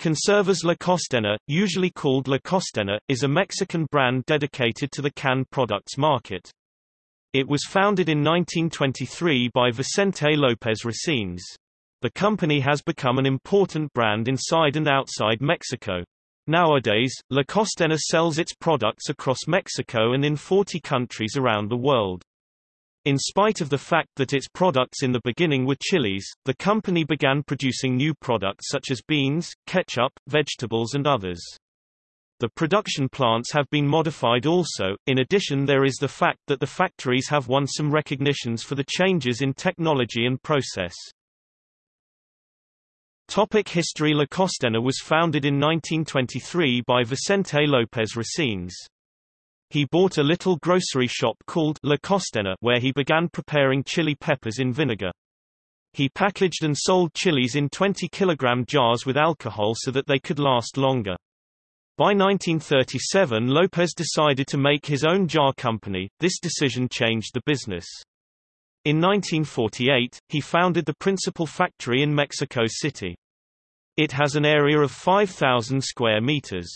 Conservas La Costena, usually called La Costena, is a Mexican brand dedicated to the canned products market. It was founded in 1923 by Vicente López Resines. The company has become an important brand inside and outside Mexico. Nowadays, La Costena sells its products across Mexico and in 40 countries around the world. In spite of the fact that its products in the beginning were chilies, the company began producing new products such as beans, ketchup, vegetables and others. The production plants have been modified also. In addition there is the fact that the factories have won some recognitions for the changes in technology and process. Topic History La Costena was founded in 1923 by Vicente López Resines. He bought a little grocery shop called La Costena where he began preparing chili peppers in vinegar. He packaged and sold chilies in 20 kilogram jars with alcohol so that they could last longer. By 1937 Lopez decided to make his own jar company, this decision changed the business. In 1948, he founded the principal factory in Mexico City. It has an area of 5,000 square meters.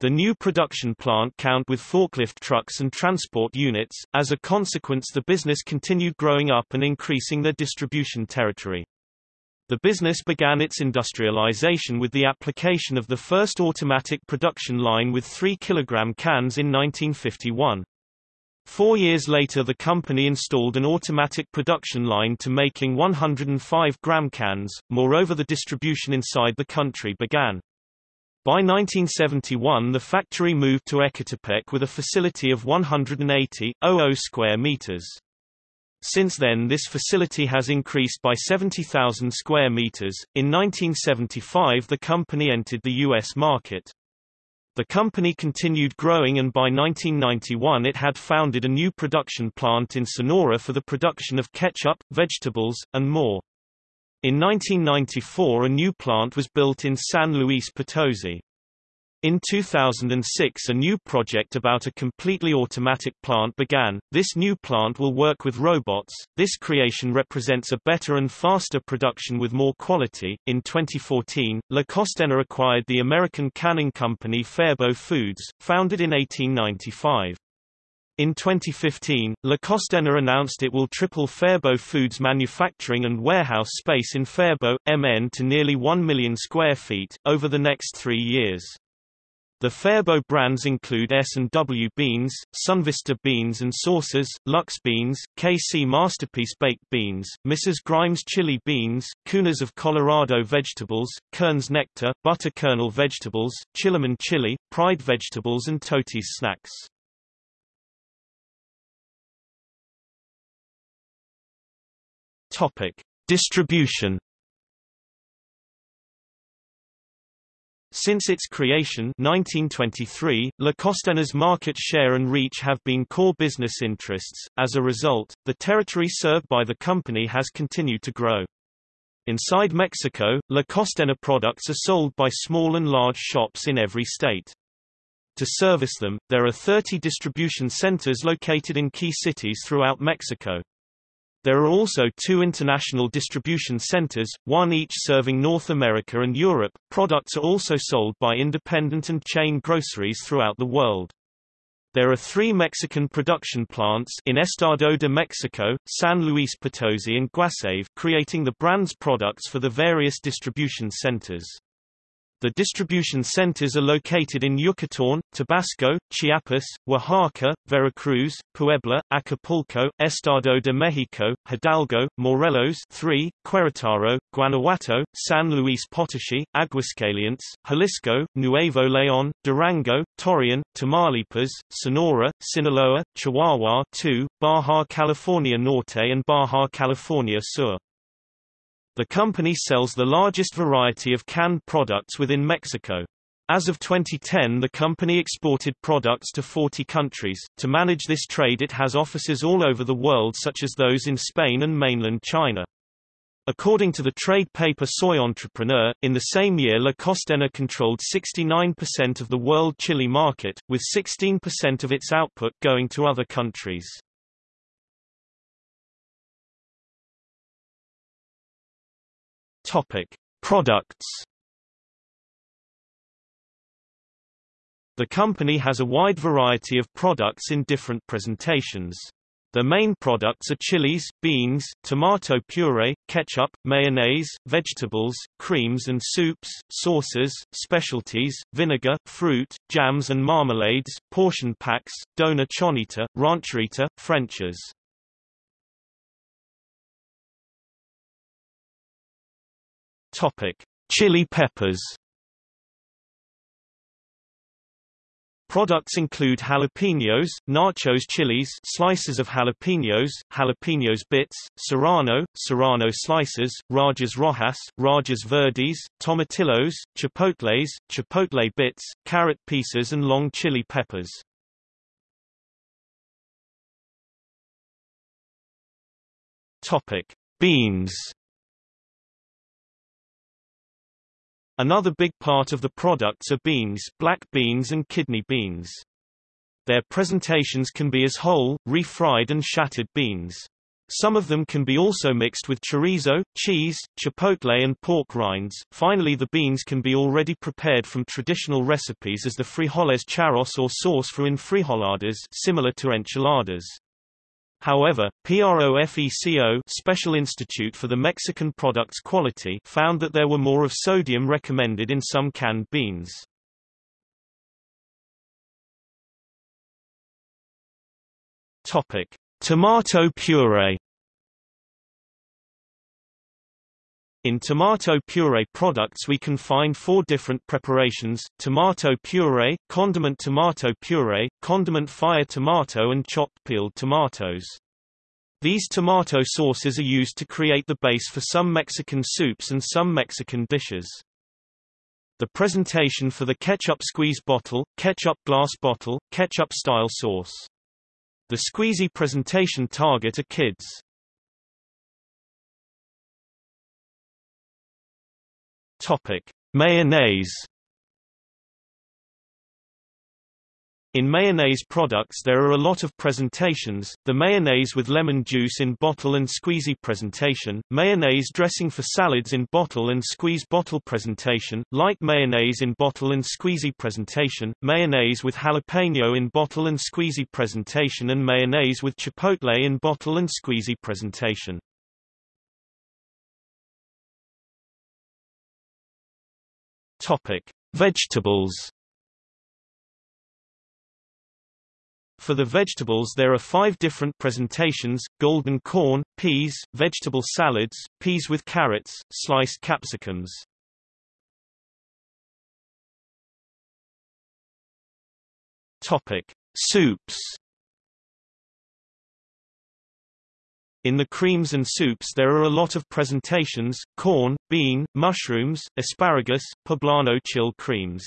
The new production plant count with forklift trucks and transport units. As a consequence the business continued growing up and increasing their distribution territory. The business began its industrialization with the application of the first automatic production line with 3 kg cans in 1951. Four years later the company installed an automatic production line to making 105 gram cans, moreover the distribution inside the country began. By 1971 the factory moved to Ecatepec with a facility of 180,000 square meters. Since then this facility has increased by 70,000 square meters. In 1975 the company entered the U.S. market. The company continued growing and by 1991 it had founded a new production plant in Sonora for the production of ketchup, vegetables, and more. In 1994 a new plant was built in San Luis Potosi. In 2006 a new project about a completely automatic plant began. This new plant will work with robots. This creation represents a better and faster production with more quality. In 2014, La Costena acquired the American canning company Faribault Foods, founded in 1895. In 2015, La Costena announced it will triple Faribault Foods' manufacturing and warehouse space in Faribault, MN to nearly 1 million square feet, over the next three years. The Faribault brands include S&W Beans, Sunvista Beans and Sauces, Lux Beans, KC Masterpiece Baked Beans, Mrs. Grimes Chili Beans, Kuner's of Colorado Vegetables, Kern's Nectar, Butter Kernel Vegetables, Chillaman Chili, Pride Vegetables and Totis Snacks. Topic: Distribution. Since its creation 1923, La Costena's market share and reach have been core business interests. As a result, the territory served by the company has continued to grow. Inside Mexico, La Costena products are sold by small and large shops in every state. To service them, there are 30 distribution centers located in key cities throughout Mexico. There are also two international distribution centers, one each serving North America and Europe. Products are also sold by independent and chain groceries throughout the world. There are three Mexican production plants in Estado de Mexico, San Luis Potosi and Guasave creating the brand's products for the various distribution centers. The distribution centers are located in Yucatán, Tabasco, Chiapas, Oaxaca, Veracruz, Puebla, Acapulco, Estado de Mexico, Hidalgo, Morelos 3, Querétaro, Guanajuato, San Luis Potosí, Aguascalientes, Jalisco, Nuevo León, Durango, Torreón, Tamaulipas, Sonora, Sinaloa, Chihuahua 2, Baja California Norte and Baja California Sur. The company sells the largest variety of canned products within Mexico. As of 2010 the company exported products to 40 countries. To manage this trade it has offices all over the world such as those in Spain and mainland China. According to the trade paper Soy Entrepreneur, in the same year La Costena controlled 69% of the world chili market, with 16% of its output going to other countries. Topic: Products. The company has a wide variety of products in different presentations. The main products are chilies, beans, tomato puree, ketchup, mayonnaise, vegetables, creams and soups, sauces, specialties, vinegar, fruit, jams and marmalades, portion packs, dona chonita, rancherita, Frenches. Topic: Chili peppers. Products include jalapenos, nachos chilies, slices of jalapenos, jalapenos bits, serrano, serrano slices, rajas rojas, rajas verdes, tomatillos, chipotles, chipotle bits, carrot pieces and long chili peppers. Topic: Beans. Another big part of the products are beans, black beans and kidney beans. Their presentations can be as whole, refried and shattered beans. Some of them can be also mixed with chorizo, cheese, chipotle and pork rinds. Finally the beans can be already prepared from traditional recipes as the frijoles charros or sauce for enfrijoladas similar to enchiladas. However, PROFECO Special Institute for the Mexican Products Quality found that there were more of sodium recommended in some canned beans. Topic: Tomato puree In tomato puree products we can find four different preparations, tomato puree, condiment tomato puree, condiment fire tomato and chopped peeled tomatoes. These tomato sauces are used to create the base for some Mexican soups and some Mexican dishes. The presentation for the ketchup squeeze bottle, ketchup glass bottle, ketchup style sauce. The squeezy presentation target are kids. Topic: Mayonnaise. In mayonnaise products there are a lot of presentations, the mayonnaise with lemon juice in bottle and squeezy presentation, mayonnaise dressing for salads in bottle and squeeze bottle presentation, light mayonnaise in bottle and squeezy presentation, mayonnaise with jalapeno in bottle and squeezy presentation and mayonnaise with chipotle in bottle and squeezy presentation. Topic: Vegetables. For the vegetables there are five different presentations, golden corn, peas, vegetable salads, peas with carrots, sliced capsicums. Topic: Soups. In the creams and soups there are a lot of presentations, corn, bean, mushrooms, asparagus, poblano chill creams.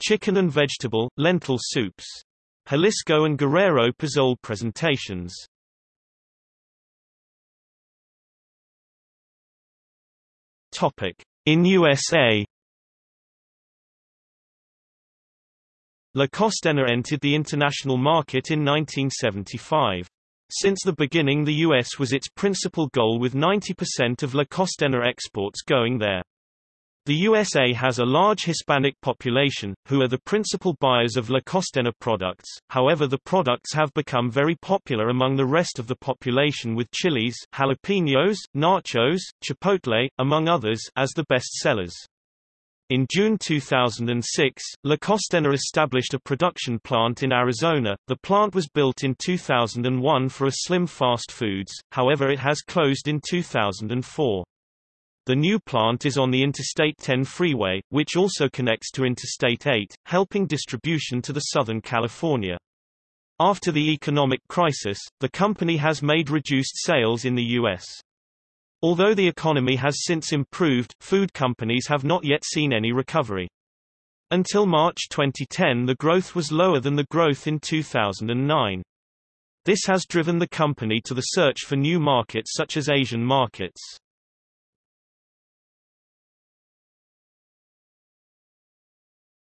Chicken and vegetable, lentil soups. Jalisco and Guerrero pozole presentations. Topic. In USA La Costena entered the international market in 1975. Since the beginning the U.S. was its principal goal with 90% of La Costena exports going there. The USA has a large Hispanic population, who are the principal buyers of La Costena products, however the products have become very popular among the rest of the population with chilies jalapenos, nachos, chipotle, among others as the best sellers. In June 2006, La Costena established a production plant in Arizona. The plant was built in 2001 for a slim fast foods, however it has closed in 2004. The new plant is on the Interstate 10 freeway, which also connects to Interstate 8, helping distribution to the Southern California. After the economic crisis, the company has made reduced sales in the U.S. Although the economy has since improved, food companies have not yet seen any recovery. Until March 2010 the growth was lower than the growth in 2009. This has driven the company to the search for new markets such as Asian markets.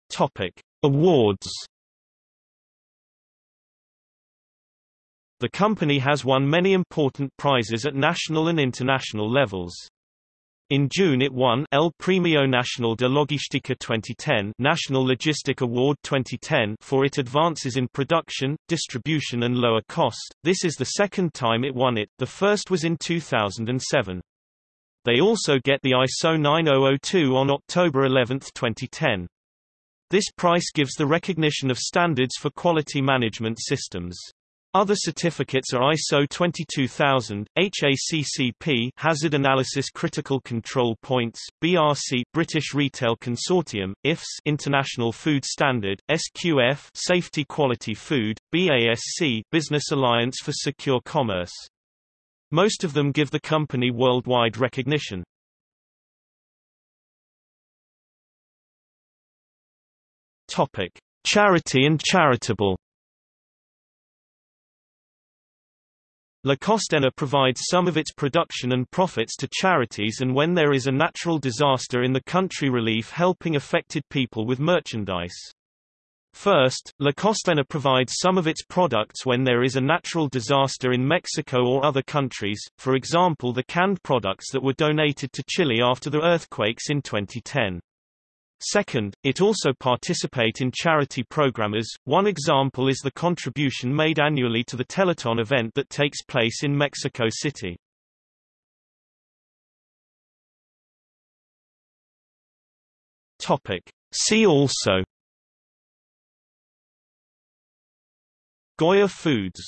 Topic: Awards The company has won many important prizes at national and international levels. In June it won El Premio Nacional de Logística 2010 National Logistic Award 2010 for its advances in production, distribution and lower cost. This is the second time it won it, the first was in 2007. They also get the ISO 9002 on October 11, 2010. This price gives the recognition of standards for quality management systems. Other certificates are ISO 22000, HACCP Hazard Analysis Critical Control Points, BRC British Retail Consortium, IFS International Food Standard, SQF Safety Quality Food, BASC Business Alliance for Secure Commerce. Most of them give the company worldwide recognition. Topic: Charity and charitable La Costena provides some of its production and profits to charities and when there is a natural disaster in the country relief helping affected people with merchandise. First, La Costena provides some of its products when there is a natural disaster in Mexico or other countries, for example the canned products that were donated to Chile after the earthquakes in 2010. Second, it also participate in charity programmers. One example is the contribution made annually to the Telethon event that takes place in Mexico City. Topic. See also Goya Foods